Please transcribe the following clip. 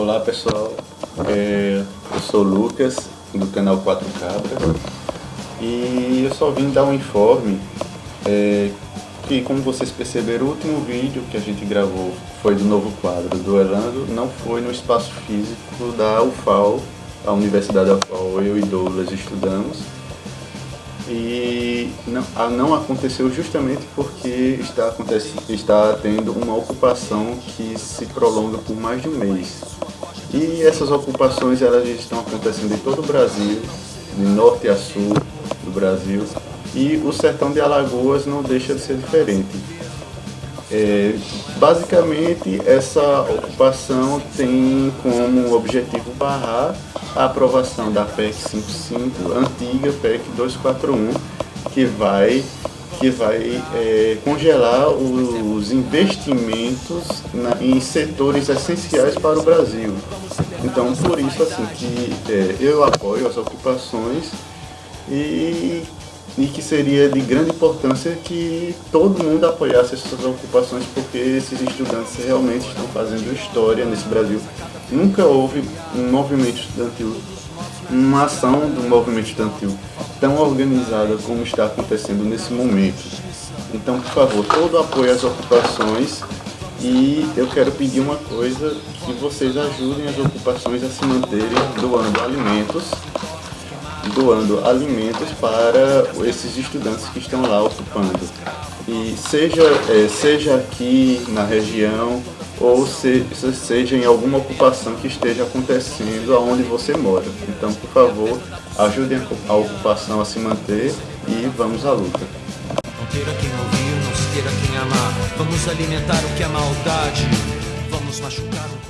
Olá pessoal, é, eu sou o Lucas do canal 4 Cabras. E eu só vim dar um informe é, que como vocês perceberam o último vídeo que a gente gravou foi do novo quadro do Orlando, não foi no espaço físico da UFAL, a Universidade da UFAL, eu e Douglas estudamos. E não, não aconteceu justamente porque está, acontecendo, está tendo uma ocupação que se prolonga por mais de um mês. E essas ocupações elas estão acontecendo em todo o Brasil, de norte a sul do Brasil, e o sertão de Alagoas não deixa de ser diferente. É, basicamente, essa ocupação tem como objetivo barrar a aprovação da PEC 55, antiga PEC 241, que vai, que vai é, congelar os investimentos na, em setores essenciais para o Brasil. Então, por isso assim que é, eu apoio as ocupações e e que seria de grande importância que todo mundo apoiasse essas ocupações, porque esses estudantes realmente estão fazendo história nesse Brasil. Nunca houve um movimento estudantil, uma ação do movimento estudantil tão organizada como está acontecendo nesse momento. Então, por favor, todo apoio às ocupações e eu quero pedir uma coisa, que vocês ajudem as ocupações a se manterem doando alimentos doando alimentos para esses estudantes que estão lá ocupando. E seja, é, seja aqui na região ou se, seja em alguma ocupação que esteja acontecendo aonde você mora. Então, por favor, ajudem a ocupação a se manter e vamos à luta. Não queira quem ouvir, não se queira quem amar. Vamos alimentar o que é maldade. Vamos machucar o.